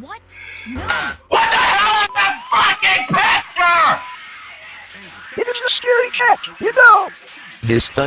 What? No! What the hell is that fucking picture? It is a scary cat, you know. This fuck